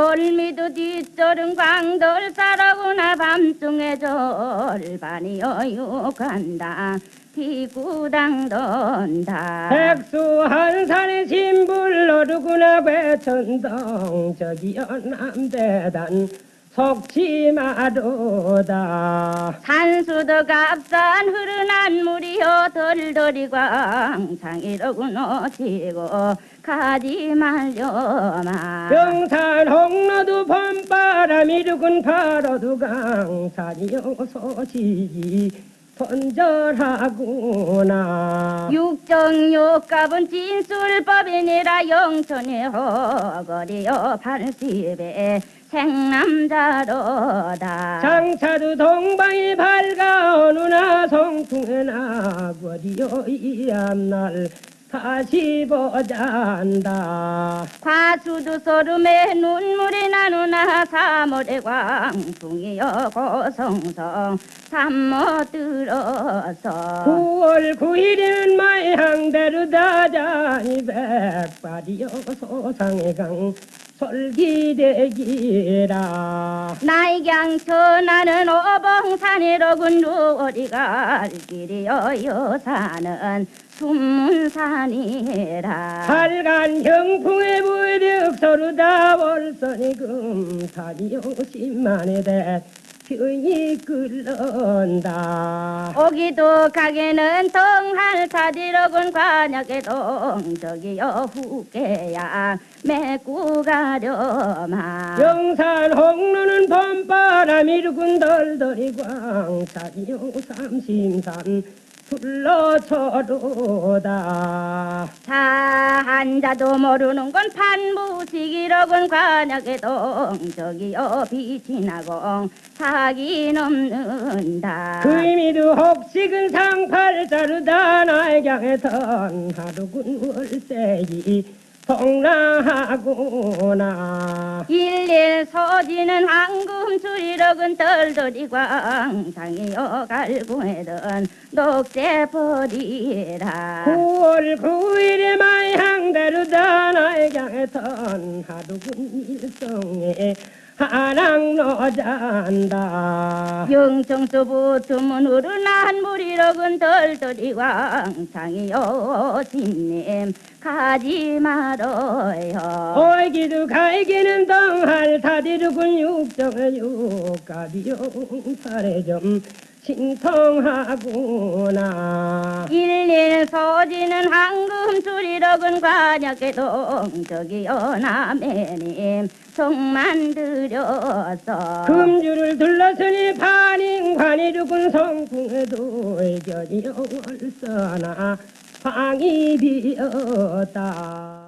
솔미도 뒷절은 광돌 따라구나 밤중에 절반이여 욕한다. 피구당 돈다. 백수 한 산에 신불 어르구나 배천동 저기요 남대단 속치마도다. 산수도 값싼 흐르는 물이여 덜덜이 광창이로군 오시고 가지 말려마. 영산 홍로도 봄바람이 두근 바로도 강산이요 소식이 손절하구나. 육정육갑은 진술법이니라 영천의 허거리여 팔십에 생남자로다. 장차도 동방이 밝아 어느나 성풍에 나거리요 이 앞날 다시 보잔다. 과수도 소름에 눈물이 나누나 사월의 광풍이여 고성성. 잠못 들어서. 9월 9일에는 마향대로 다자니 백발이요 소상의 강 솔기대기라. 나이경 천하는 오봉산이로군 누리갈 길이여 여사는 순문산이라. 살간 형풍의 부득 서루다 월선이 금산이요 십만의 대 편이 끓는다. 오기도 가게는 동할 타디로군 관역의 동저기여 후계야 메고 가려마. 영산 홍로는 봄바람이 루군 덜덜이 광산이요 삼심산 불러쳐도다. 자 한자도 모르는 건 판무식이로군. 관역의 동저기여 빛이 나고 사기 넘는다. 의미도 혹식은 상팔자루다 나의 향에선 하루군 월세기 동랑하구나. 일일 서지는 황금줄이로군 덜덜이 광상이여 갈구해던 녹색 버리라. 9월 9일에 마향대로다 나 의 향에선 하루군 일성에 하랑 노잔다. 영청수 붙으면 흐르난 물이로군 덜덜이 광상이여 진님 가지 말어요. 오이기도 갈기는 동할 타디르군 육정의 육가비용 살에 좀 신통하구나. 일일 서지는 황금 줄이로군 관역의 동저기여 남해님. 송만 들여서 금주를 둘러서니 반인관이르군 성풍에도 의견이 월서나 방이 비었다